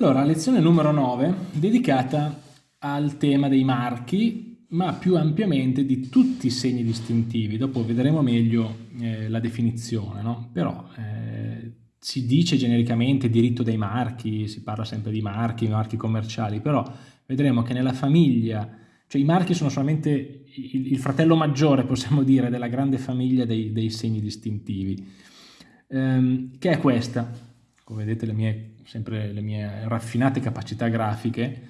Allora, lezione numero 9, dedicata al tema dei marchi, ma più ampiamente di tutti i segni distintivi. Dopo vedremo meglio eh, la definizione, no? Però eh, si dice genericamente diritto dei marchi, si parla sempre di marchi, marchi commerciali, però vedremo che nella famiglia, cioè i marchi sono solamente il, il fratello maggiore, possiamo dire, della grande famiglia dei, dei segni distintivi, ehm, che è questa, come vedete le mie sempre le mie raffinate capacità grafiche,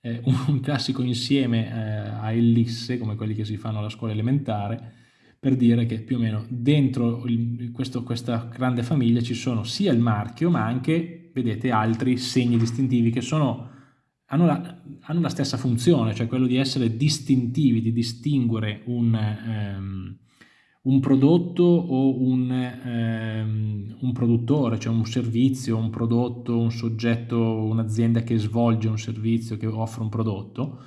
eh, un classico insieme eh, a ellisse, come quelli che si fanno alla scuola elementare, per dire che più o meno dentro il, questo, questa grande famiglia ci sono sia il marchio, ma anche, vedete, altri segni distintivi che sono, hanno, la, hanno, la, stessa funzione, cioè quello di essere distintivi, di distinguere un... Ehm, un prodotto o un, ehm, un, produttore, cioè un servizio, un prodotto, un soggetto, un'azienda che svolge un servizio, che offre un prodotto,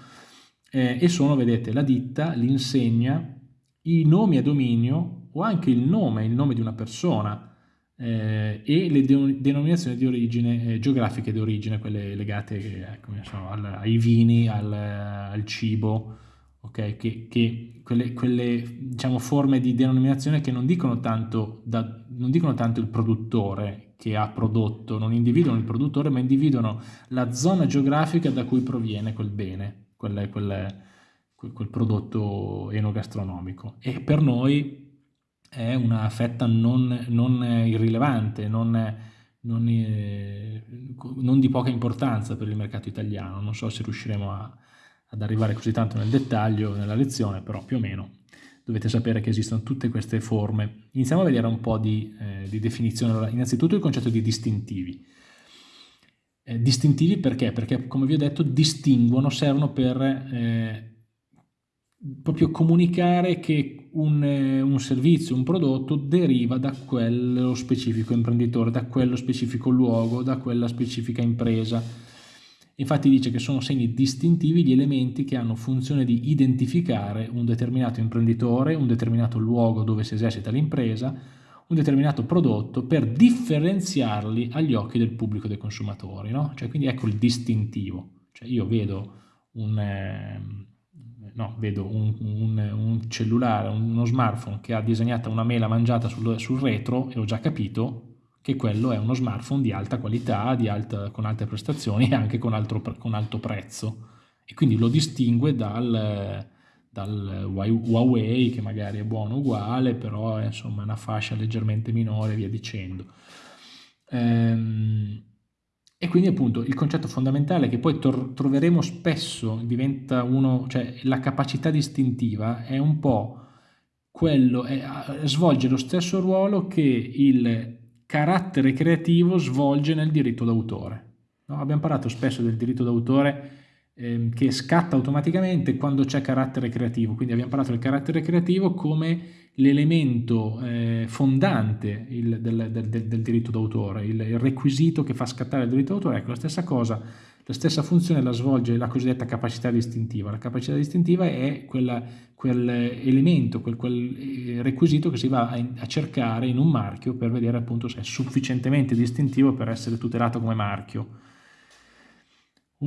eh, e sono, vedete, la ditta, l'insegna, i nomi a dominio o anche il nome, il nome di una persona eh, e le de denominazioni di origine, eh, geografiche di origine, quelle legate eh, so, al, ai vini, al, al cibo, ok? Che, che quelle, quelle diciamo, forme di denominazione che non dicono, tanto da, non dicono tanto il produttore che ha prodotto, non individuano il produttore, ma individuano la zona geografica da cui proviene quel bene, quel, quel, quel prodotto enogastronomico. E per noi è una fetta non, non irrilevante, non, non, eh, non, di poca importanza per il mercato italiano. Non so se riusciremo a, ad arrivare così tanto nel dettaglio nella lezione, però più o meno dovete sapere che esistono tutte queste forme. Iniziamo a vedere un po' di, eh, di definizione. Allora, innanzitutto il concetto di distintivi. Eh, distintivi perché? Perché, come vi ho detto, distinguono, servono per eh, proprio comunicare che un, eh, un, servizio, un prodotto deriva da quello specifico imprenditore, da quello specifico luogo, da quella specifica impresa Infatti dice che sono segni distintivi gli elementi che hanno funzione di identificare un determinato imprenditore, un determinato luogo dove si esercita l'impresa, un determinato prodotto per differenziarli agli occhi del pubblico dei consumatori. No? Cioè, quindi ecco il distintivo. Cioè, io vedo un, eh, no, vedo un, un, un, cellulare, uno smartphone che ha disegnato una mela mangiata sul, sul retro e ho già capito che quello è uno smartphone di alta qualità, di alta, con alte prestazioni e anche con, altro, con, alto prezzo e quindi lo distingue dal, dal, Huawei che magari è buono uguale però è insomma una fascia leggermente minore via dicendo. Ehm, e quindi appunto il concetto fondamentale che poi troveremo spesso diventa uno, cioè la capacità distintiva è un po' quello, è, svolge lo stesso ruolo che il carattere creativo svolge nel diritto d'autore. No? Abbiamo parlato spesso del diritto d'autore eh, che scatta automaticamente quando c'è carattere creativo, quindi abbiamo parlato del carattere creativo come l'elemento eh, fondante il, del, del, del, del, diritto d'autore, il, il, requisito che fa scattare il diritto d'autore, ecco la stessa cosa la stessa funzione la svolge la cosiddetta capacità distintiva. La capacità distintiva è quella, quell'elemento, quel, quel, eh, requisito che si va a, a, cercare in un marchio per vedere appunto se è sufficientemente distintivo per essere tutelato come marchio.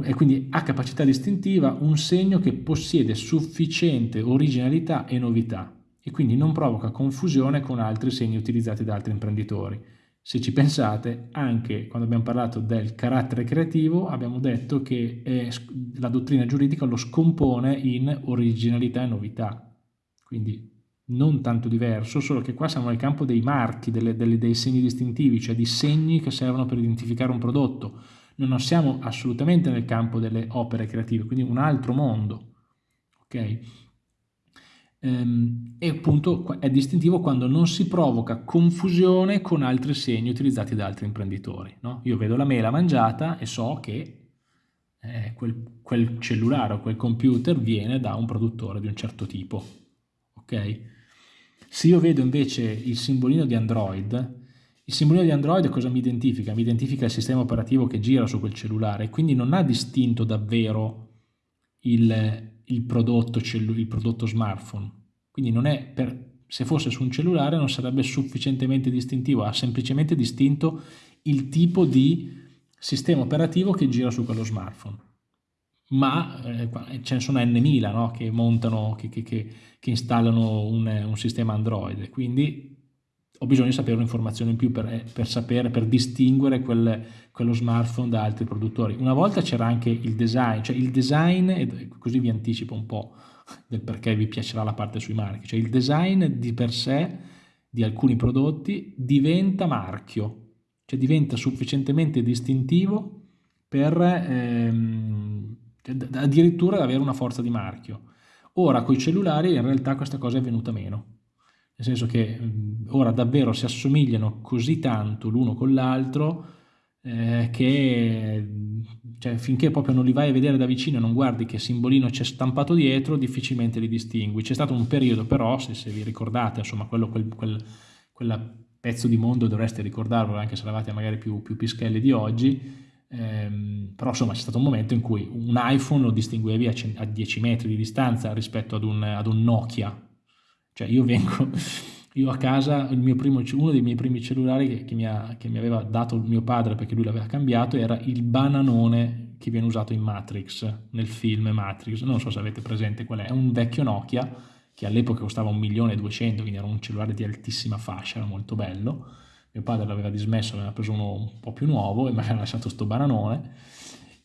E quindi ha capacità distintiva un segno che possiede sufficiente originalità e novità e quindi non provoca confusione con altri segni utilizzati da altri imprenditori. Se ci pensate, anche quando abbiamo parlato del carattere creativo, abbiamo detto che è, la dottrina giuridica lo scompone in originalità e novità. Quindi non tanto diverso, solo che qua siamo nel campo dei marchi, delle, delle, dei segni distintivi, cioè di segni che servono per identificare un prodotto. Non siamo assolutamente nel campo delle opere creative, quindi un altro mondo. Okay? Ehm, e appunto è distintivo quando non si provoca confusione con altri segni utilizzati da altri imprenditori. No? Io vedo la mela mangiata e so che eh, quel, quel, cellulare o quel computer viene da un produttore di un certo tipo. Okay? Se io vedo invece il simbolino di Android, il simbolino di Android cosa mi identifica? Mi identifica il sistema operativo che gira su quel cellulare, quindi non ha distinto davvero il, il prodotto, il prodotto smartphone. Quindi non è per, se fosse su un cellulare non sarebbe sufficientemente distintivo, ha semplicemente distinto il tipo di sistema operativo che gira su quello smartphone. Ma eh, ce ne sono N1000 no? che montano, che, che, che, che installano un, un, sistema Android, quindi ho bisogno di sapere un'informazione in più per, eh, per, sapere, per distinguere quel, quello smartphone da altri produttori. Una volta c'era anche il design, cioè il design, così vi anticipo un po' del perché vi piacerà la parte sui marchi, cioè il design di per sé di alcuni prodotti diventa marchio, cioè diventa sufficientemente distintivo per ehm, addirittura avere una forza di marchio. Ora con i cellulari in realtà questa cosa è venuta meno, nel senso che ora davvero si assomigliano così tanto l'uno con l'altro eh, che cioè, finché proprio non li vai a vedere da vicino e non guardi che simbolino c'è stampato dietro, difficilmente li distingui. C'è stato un periodo però, se, se vi ricordate, insomma, quello, quel, quel, quella pezzo di mondo dovreste ricordarlo anche se eravate magari più, più pischelli di oggi, ehm, però insomma c'è stato un momento in cui un iPhone lo distinguevi a, a 10 metri di distanza rispetto ad un, ad un Nokia, cioè io vengo, io a casa, primo, uno dei miei primi cellulari che, che, mi ha, che mi aveva dato mio padre perché lui l'aveva cambiato era il bananone che viene usato in Matrix, nel film Matrix, non so se avete presente qual è, è un vecchio Nokia che all'epoca costava 1.200.000, quindi era un cellulare di altissima fascia, era molto bello. Mio padre l'aveva dismesso, aveva preso uno un po' più nuovo e mi aveva lasciato sto bananone.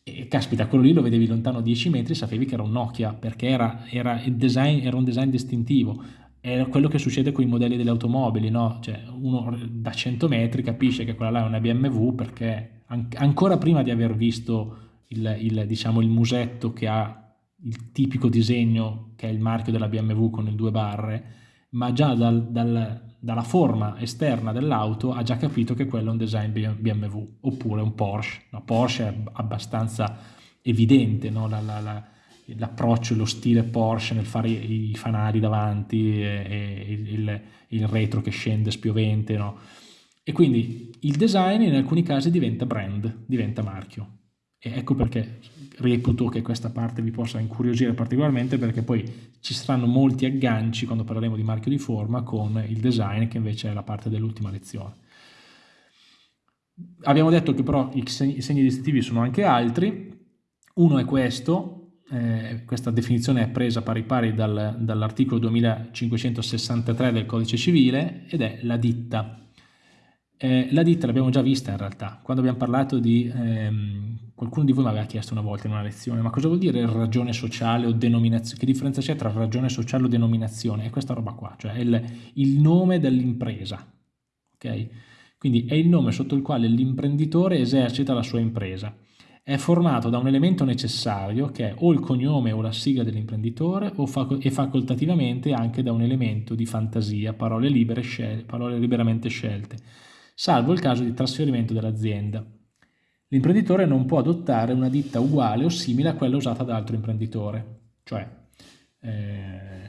E caspita, quello lì lo vedevi lontano 10 metri, sapevi che era un Nokia, perché era, era, design, era un design distintivo. Era quello che succede con i modelli delle automobili, no? Cioè, uno da 100 metri capisce che quella là è una BMW perché an ancora prima di aver visto il, il, diciamo, il musetto che ha il tipico disegno che è il marchio della BMW con le due barre, ma già dal, dal, dalla forma esterna dell'auto ha già capito che quello è un design BMW, oppure un Porsche. La Porsche è abbastanza evidente, no? la, la, la, l'approccio, lo stile Porsche nel fare i, fanali davanti e, e il, il, retro che scende spiovente. No? E quindi il design in alcuni casi diventa brand, diventa marchio. E ecco perché reputo che questa parte vi possa incuriosire particolarmente perché poi ci saranno molti agganci quando parleremo di marchio di forma con il design che invece è la parte dell'ultima lezione. Abbiamo detto che però i segni, distintivi sono anche altri, uno è questo, eh, questa definizione è presa pari pari dal, dall'articolo 2563 del codice civile ed è la ditta. Eh, la ditta l'abbiamo già vista in realtà, quando abbiamo parlato di, ehm, qualcuno di voi mi aveva chiesto una volta in una lezione, ma cosa vuol dire ragione sociale o denominazione? Che differenza c'è tra ragione sociale o denominazione? È questa roba qua, cioè il, il nome dell'impresa, ok? Quindi è il nome sotto il quale l'imprenditore esercita la sua impresa. È formato da un elemento necessario che è o il cognome o la sigla dell'imprenditore fac e facoltativamente anche da un elemento di fantasia, parole, libere, parole liberamente scelte salvo il caso di trasferimento dell'azienda. L'imprenditore non può adottare una ditta uguale o simile a quella usata da altro imprenditore, cioè eh,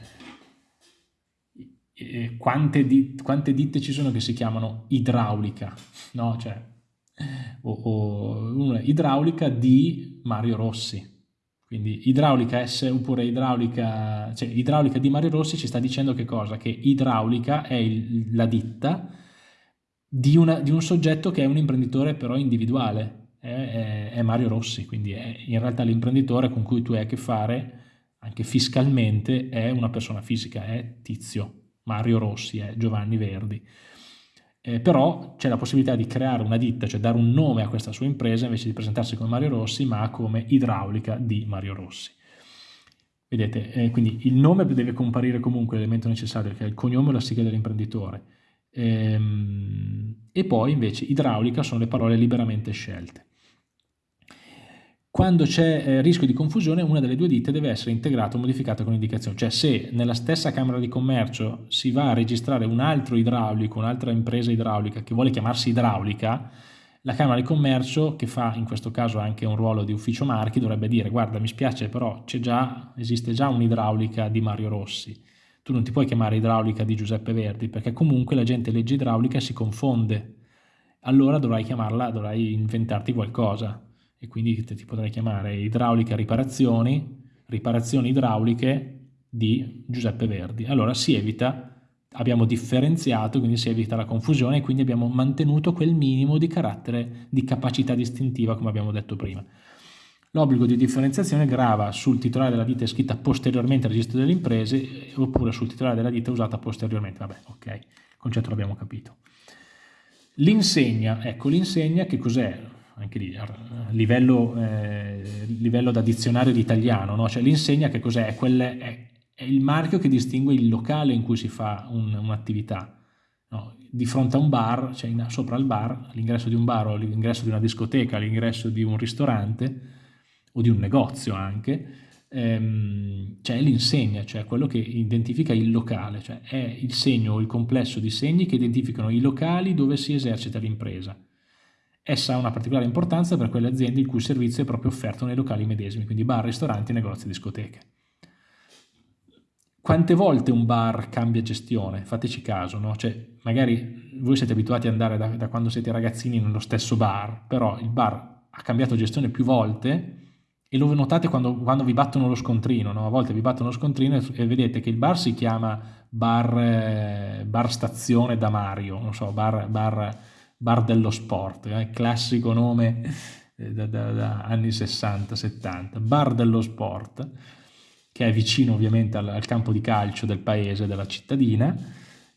quante, di, quante, ditte ci sono che si chiamano idraulica, no? Cioè, o, o idraulica di Mario Rossi, quindi idraulica S oppure idraulica, cioè idraulica di Mario Rossi ci sta dicendo che cosa? Che idraulica è il, la ditta di, una, di, un soggetto che è un imprenditore però individuale, è, è, è Mario Rossi, quindi è in realtà l'imprenditore con cui tu hai a che fare anche fiscalmente è una persona fisica, è Tizio, Mario Rossi, è Giovanni Verdi. Eh, però c'è la possibilità di creare una ditta, cioè dare un nome a questa sua impresa invece di presentarsi come Mario Rossi, ma come idraulica di Mario Rossi. Vedete, eh, quindi il nome deve comparire comunque l'elemento necessario, che è il cognome o la sigla dell'imprenditore Ehm, e poi invece idraulica sono le parole liberamente scelte. Quando c'è eh, rischio di confusione, una delle due ditte deve essere integrata o modificata con indicazione. Cioè se nella stessa Camera di Commercio si va a registrare un altro idraulico, un'altra impresa idraulica che vuole chiamarsi idraulica, la Camera di Commercio, che fa in questo caso anche un ruolo di ufficio marchi, dovrebbe dire guarda mi spiace però già, esiste già un'idraulica di Mario Rossi tu non ti puoi chiamare idraulica di Giuseppe Verdi perché comunque la gente legge idraulica e si confonde. Allora dovrai chiamarla, dovrai inventarti qualcosa e quindi ti potrai chiamare idraulica riparazioni, riparazioni idrauliche di Giuseppe Verdi. Allora si evita abbiamo differenziato, quindi si evita la confusione e quindi abbiamo mantenuto quel minimo di carattere, di capacità distintiva come abbiamo detto prima. L'obbligo di differenziazione grava sul titolare della ditta iscritta posteriormente al registro delle imprese oppure sul titolare della ditta usata posteriormente. Vabbè, ok, il concetto l'abbiamo capito. L'insegna, ecco l'insegna che cos'è? Anche lì, livello, eh, livello da dizionario di italiano, no? cioè l'insegna che cos'è? È, è, è, il marchio che distingue il locale in cui si fa un, un'attività. No? Di fronte a un bar, cioè in, sopra il bar, all'ingresso di un bar o all'ingresso di una discoteca, all'ingresso di un ristorante o di un negozio anche, ehm, c'è l'insegna, cioè quello che identifica il locale, cioè è il segno o il complesso di segni che identificano i locali dove si esercita l'impresa. Essa ha una particolare importanza per quelle aziende il cui servizio è proprio offerto nei locali medesimi, quindi bar, ristoranti, negozi, discoteche. Quante volte un bar cambia gestione? Fateci caso, no? Cioè, magari voi siete abituati ad andare da, da quando siete ragazzini nello stesso bar, però il bar ha cambiato gestione più volte e lo notate quando, quando, vi battono lo scontrino, no? a volte vi battono lo scontrino e, e, vedete che il bar si chiama bar, eh, bar stazione da Mario, non so, bar, bar, bar dello sport, eh? classico nome eh, da, da, da, anni 60-70, bar dello sport, che è vicino ovviamente al, al campo di calcio del paese, della cittadina,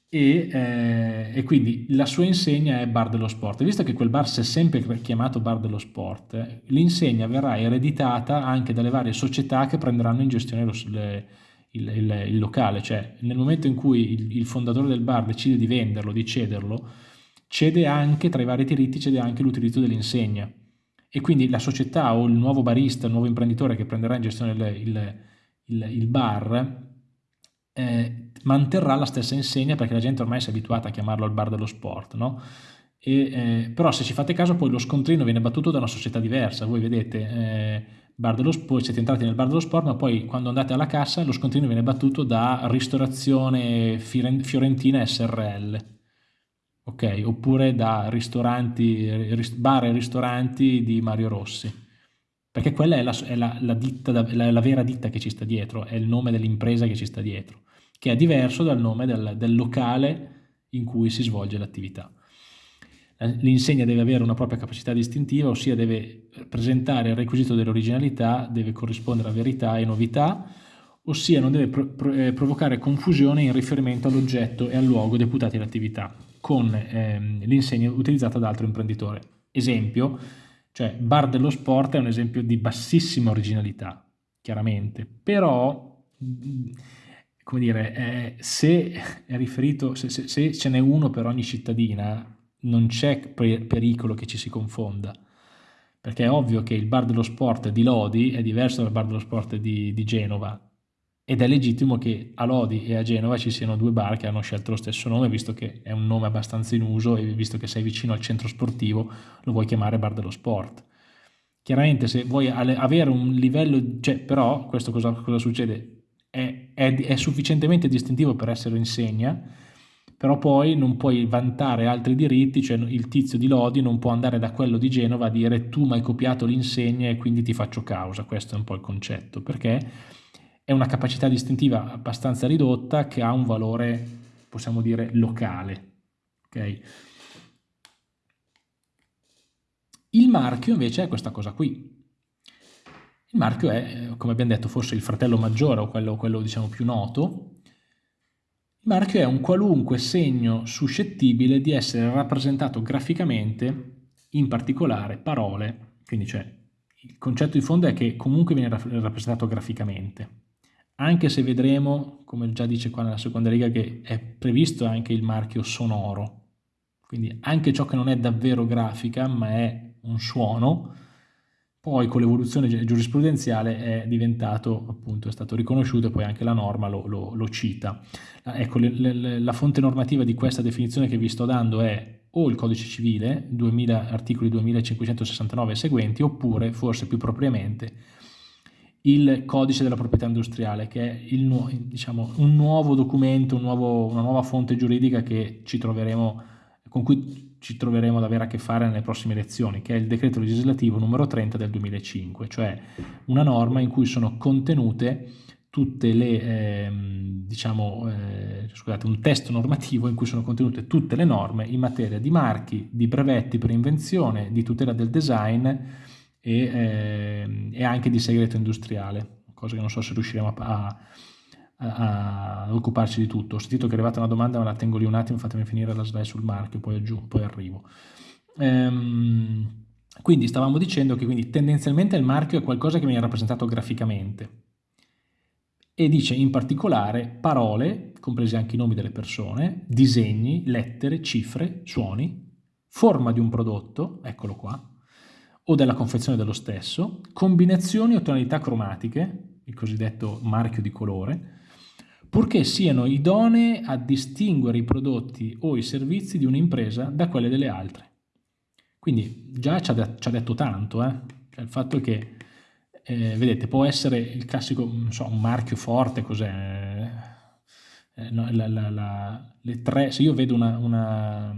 e, eh, e, quindi la sua insegna è bar dello sport. Visto che quel bar si è sempre chiamato bar dello sport, l'insegna verrà ereditata anche dalle varie società che prenderanno in gestione lo, le, il, il, il, locale, cioè nel momento in cui il, il, fondatore del bar decide di venderlo, di cederlo, cede anche, tra i vari diritti, cede anche l'utilizzo dell'insegna. E quindi la società o il nuovo barista, il nuovo imprenditore che prenderà in gestione il, bar, eh, manterrà la stessa insegna perché la gente ormai si è abituata a chiamarlo il bar dello sport, no? E, eh, però se ci fate caso poi lo scontrino viene battuto da una società diversa, voi vedete eh, bar dello sport, siete entrati nel bar dello sport ma poi quando andate alla cassa lo scontrino viene battuto da ristorazione fiorentina SRL, ok? Oppure da ristoranti, bar e ristoranti di Mario Rossi perché quella è la, è la, la, ditta, la, vera ditta che ci sta dietro, è il nome dell'impresa che ci sta dietro che è diverso dal nome del, del locale in cui si svolge l'attività. L'insegna deve avere una propria capacità distintiva, ossia deve presentare il requisito dell'originalità, deve corrispondere a verità e novità, ossia non deve pro pro eh, provocare confusione in riferimento all'oggetto e al luogo deputati all'attività, con ehm, l'insegna utilizzata da altro imprenditore. Esempio, cioè bar dello sport è un esempio di bassissima originalità, chiaramente, però come dire, eh, se è riferito, se, se, se, ce n'è uno per ogni cittadina, non c'è pericolo che ci si confonda, perché è ovvio che il bar dello sport di Lodi è diverso dal bar dello sport di, di Genova, ed è legittimo che a Lodi e a Genova ci siano due bar che hanno scelto lo stesso nome, visto che è un nome abbastanza in uso e visto che sei vicino al centro sportivo, lo vuoi chiamare bar dello sport. Chiaramente se vuoi avere un livello, cioè, però questo cosa, cosa succede? è, è, è sufficientemente distintivo per essere insegna, però poi non puoi vantare altri diritti, cioè il tizio di Lodi non può andare da quello di Genova a dire tu mi hai copiato l'insegna e quindi ti faccio causa, questo è un po' il concetto, perché è una capacità distintiva abbastanza ridotta che ha un valore, possiamo dire, locale. Okay? Il marchio invece è questa cosa qui, il marchio è, come abbiamo detto, forse il fratello maggiore o quello, quello diciamo più noto. Il marchio è un qualunque segno suscettibile di essere rappresentato graficamente, in particolare parole, quindi cioè il concetto di fondo è che comunque viene rappresentato graficamente, anche se vedremo, come già dice qua nella seconda riga, che è previsto anche il marchio sonoro, quindi anche ciò che non è davvero grafica ma è un suono, poi con l'evoluzione giurisprudenziale è diventato, appunto, è stato riconosciuto e poi anche la norma lo, lo, lo cita. Ecco, le, le, la fonte normativa di questa definizione che vi sto dando è o il codice civile, 2000, articoli 2569 e seguenti, oppure, forse più propriamente, il codice della proprietà industriale, che è il, diciamo, un nuovo documento, un nuovo, una nuova fonte giuridica con cui ci troveremo ad avere a che fare nelle prossime elezioni, che è il decreto legislativo numero 30 del 2005, cioè una norma in cui sono contenute tutte le, eh, diciamo, eh, scusate, un testo normativo in cui sono contenute tutte le norme in materia di marchi, di brevetti per invenzione, di tutela del design e, eh, e anche di segreto industriale, cosa che non so se riusciremo a, a, a, occuparci di tutto. Ho sentito che è arrivata una domanda, ma la tengo lì un attimo, fatemi finire la slide sul marchio, poi aggiungo, poi arrivo. Ehm, quindi stavamo dicendo che quindi tendenzialmente il marchio è qualcosa che viene rappresentato graficamente e dice in particolare parole, compresi anche i nomi delle persone, disegni, lettere, cifre, suoni, forma di un prodotto, eccolo qua, o della confezione dello stesso, combinazioni o tonalità cromatiche, il cosiddetto marchio di colore, purché siano idonee a distinguere i prodotti o i servizi di un'impresa da quelle delle altre. Quindi già ci ha, ci ha detto tanto, eh? cioè, il fatto che eh, vedete, può essere il classico, so, un marchio forte, cos'è? Eh, no, le tre, se io vedo una, una,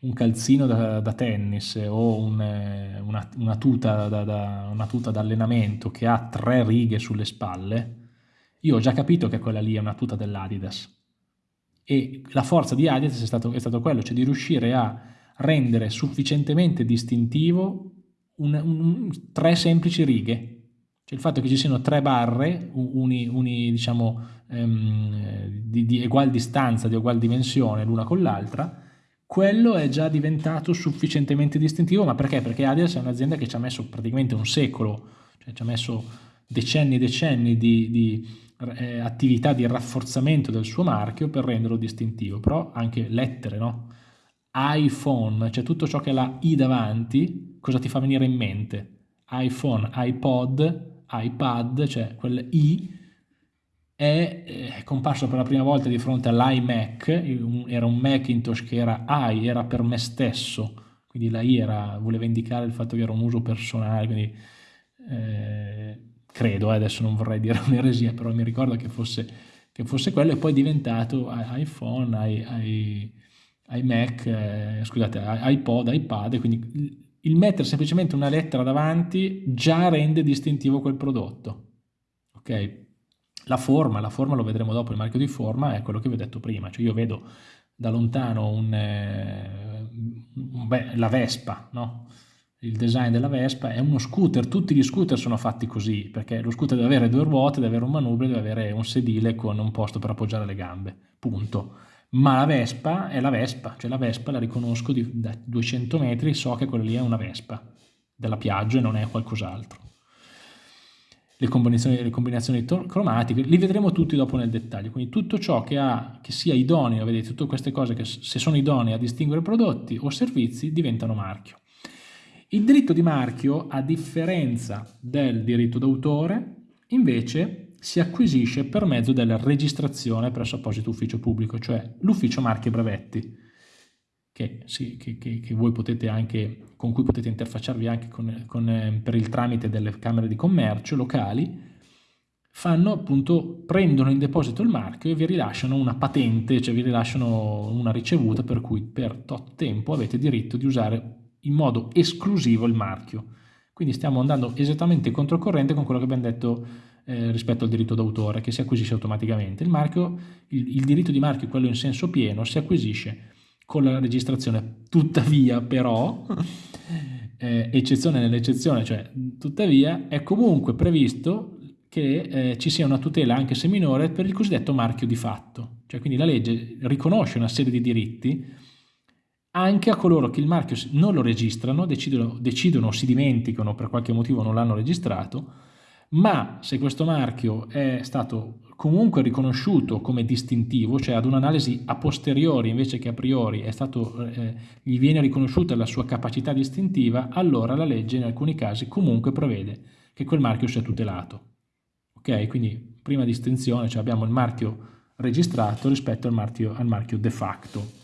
un calzino da, da tennis o un, una, una, tuta da, da, una tuta d'allenamento che ha tre righe sulle spalle, io ho già capito che quella lì è una tuta dell'Adidas. E la forza di Adidas è stato, è stato quello, cioè di riuscire a rendere sufficientemente distintivo un, un, tre semplici righe cioè il fatto che ci siano tre barre, uni, uni diciamo, ehm, di, di ugual distanza, di ugual dimensione l'una con l'altra, quello è già diventato sufficientemente distintivo, ma perché? Perché Adidas è un'azienda che ci ha messo praticamente un secolo, cioè ci ha messo decenni e decenni di, di eh, attività di rafforzamento del suo marchio per renderlo distintivo, però anche lettere, no? iPhone, cioè tutto ciò che ha la I davanti, cosa ti fa venire in mente? iPhone, iPod, iPad, cioè quel i, è, è comparso per la prima volta di fronte all'iMac, era un Macintosh che era i, era per me stesso, quindi la i era, voleva indicare il fatto che era un uso personale, quindi eh, credo, eh, adesso non vorrei dire un'eresia, però mi ricordo che fosse, che fosse quello e poi è diventato iPhone, i, i, iMac, eh, scusate, iPod, iPad, quindi il mettere semplicemente una lettera davanti già rende distintivo quel prodotto. Ok? La forma, la forma lo vedremo dopo, il marchio di forma è quello che vi ho detto prima, cioè io vedo da lontano un, eh, beh, la Vespa, no? il design della Vespa è uno scooter, tutti gli scooter sono fatti così, perché lo scooter deve avere due ruote, deve avere un manubrio, deve avere un sedile con un posto per appoggiare le gambe, punto ma la Vespa è la Vespa, cioè la Vespa la riconosco di, da 200 metri, so che quella lì è una Vespa della Piaggio e non è qualcos'altro. Le combinazioni, le combinazioni cromatiche, li vedremo tutti dopo nel dettaglio, quindi tutto ciò che, ha, che sia idoneo, vedete, tutte queste cose che se sono idonee a distinguere prodotti o servizi diventano marchio. Il diritto di marchio, a differenza del diritto d'autore, invece si acquisisce per mezzo della registrazione presso apposito ufficio pubblico, cioè l'ufficio marchi e brevetti, che, sì, che, che, voi potete anche, con cui potete interfacciarvi anche con, con, eh, per il tramite delle camere di commercio locali, fanno appunto, prendono in deposito il marchio e vi rilasciano una patente, cioè vi rilasciano una ricevuta per cui per tot tempo avete diritto di usare in modo esclusivo il marchio. Quindi stiamo andando esattamente controcorrente con quello che abbiamo detto eh, rispetto al diritto d'autore che si acquisisce automaticamente. Il, marchio, il, il diritto di marchio, quello in senso pieno, si acquisisce con la registrazione, tuttavia però, eh, eccezione nell'eccezione, cioè tuttavia è comunque previsto che eh, ci sia una tutela anche se minore per il cosiddetto marchio di fatto, cioè quindi la legge riconosce una serie di diritti anche a coloro che il marchio non lo registrano, decidono, decidono o si dimenticano per qualche motivo non l'hanno registrato, ma se questo marchio è stato comunque riconosciuto come distintivo, cioè ad un'analisi a posteriori invece che a priori stato, eh, gli viene riconosciuta la sua capacità distintiva, allora la legge in alcuni casi comunque prevede che quel marchio sia tutelato. Ok? Quindi prima distinzione, cioè abbiamo il marchio registrato rispetto al marchio, al marchio de facto.